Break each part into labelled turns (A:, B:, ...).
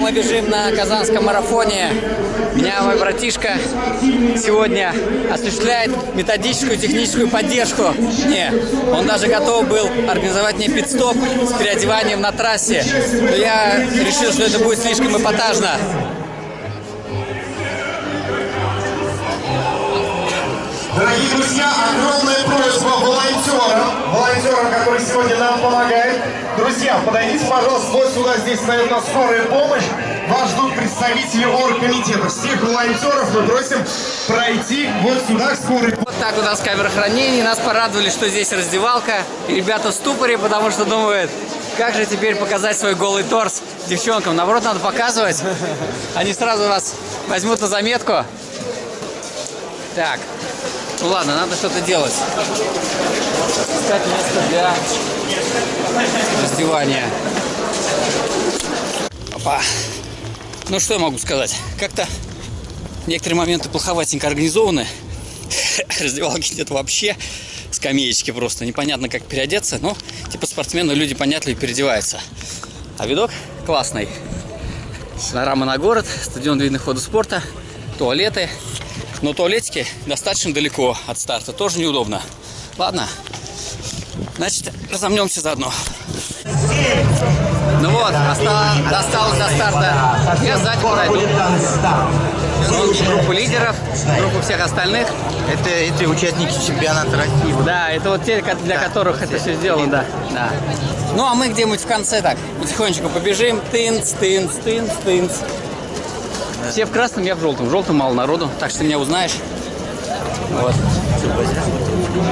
A: Мы бежим на Казанском марафоне. Меня мой братишка сегодня осуществляет методическую техническую поддержку. Не, он даже готов был организовать мне пит-стоп с переодеванием на трассе. Но я решил, что это будет слишком эпатажно.
B: Волонтерам, которые сегодня нам помогают. Друзья, подойдите, пожалуйста, вот сюда, здесь стоит нас скорая помощь. Вас ждут представители оргкомитета. Всех волонтеров мы просим пройти вот сюда к скорой помощи.
A: Вот так у нас камера хранения. Нас порадовали, что здесь раздевалка. И ребята в ступоре, потому что думают, как же теперь показать свой голый торс девчонкам. Наоборот, надо показывать. Они сразу вас возьмут на заметку. Так, ну ладно, надо что-то делать. Для раздевания. Опа. Ну что я могу сказать? Как-то некоторые моменты плоховатенько организованы. Раздевалки нет вообще. Скамеечки просто. Непонятно, как переодеться. Но, типа, спортсмены, люди понятливо переодеваются. А видок классный. Панорама на город, стадион видных хода спорта, туалеты. Но туалетики достаточно далеко от старта. Тоже неудобно. Ладно. Значит, разомнемся заодно. Ну вот, осталось, досталось до старта. Я сзади подойду. Сейчас группу лидеров, группу всех остальных.
C: Это эти участники чемпионата России.
A: Да, это вот те, для которых это все сделано, да. да. Ну, а мы где-нибудь в конце так, потихонечку побежим. Тынц, тынц, тынц, тынц. Все в красном, я в желтом. В желтом мало народу, так что ты меня узнаешь. Вот.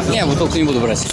A: Не, бутылку не буду брать.